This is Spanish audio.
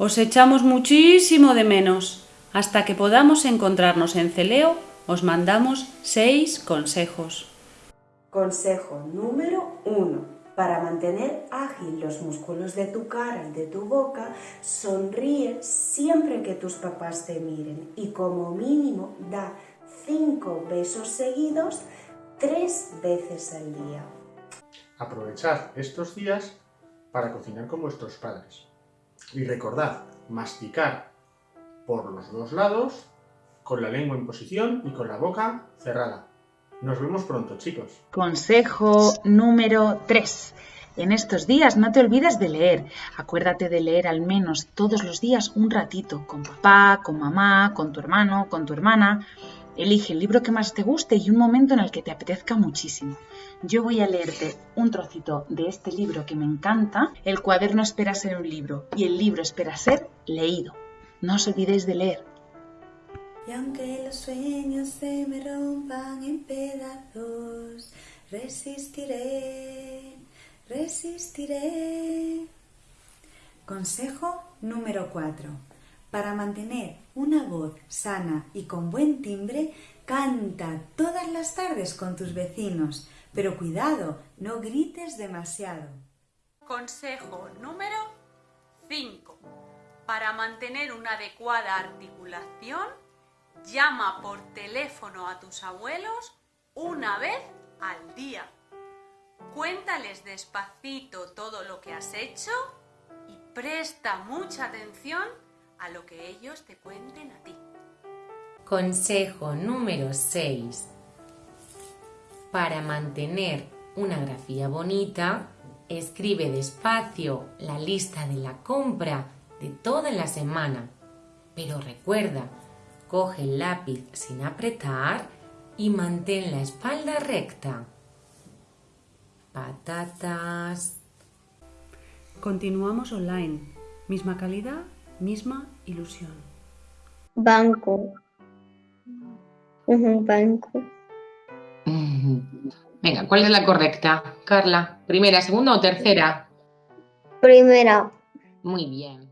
Os echamos muchísimo de menos. Hasta que podamos encontrarnos en Celeo, os mandamos seis consejos. Consejo número 1. Para mantener ágil los músculos de tu cara y de tu boca, sonríe siempre que tus papás te miren y como mínimo da 5 besos seguidos tres veces al día. Aprovechad estos días para cocinar con vuestros padres. Y recordad, masticar por los dos lados, con la lengua en posición y con la boca cerrada. Nos vemos pronto, chicos. Consejo número 3. En estos días no te olvides de leer. Acuérdate de leer al menos todos los días un ratito, con papá, con mamá, con tu hermano, con tu hermana. Elige el libro que más te guste y un momento en el que te apetezca muchísimo. Yo voy a leerte un trocito de este libro que me encanta. El cuaderno espera ser un libro y el libro espera ser leído. No os olvidéis de leer. Y aunque los sueños se me rompan en pedazos, resistiré, resistiré. Consejo número 4. Para mantener una voz sana y con buen timbre, canta todas las tardes con tus vecinos, pero cuidado, no grites demasiado. Consejo número 5. Para mantener una adecuada articulación, llama por teléfono a tus abuelos una vez al día. Cuéntales despacito todo lo que has hecho y presta mucha atención a lo que ellos te cuenten a ti. Consejo número 6. Para mantener una grafía bonita, escribe despacio la lista de la compra de toda la semana. Pero recuerda, coge el lápiz sin apretar y mantén la espalda recta. Patatas. Continuamos online. Misma calidad, misma ilusión. Banco. Un banco. Venga, ¿cuál es la correcta? Carla, ¿primera, segunda o tercera? Primera. Muy bien.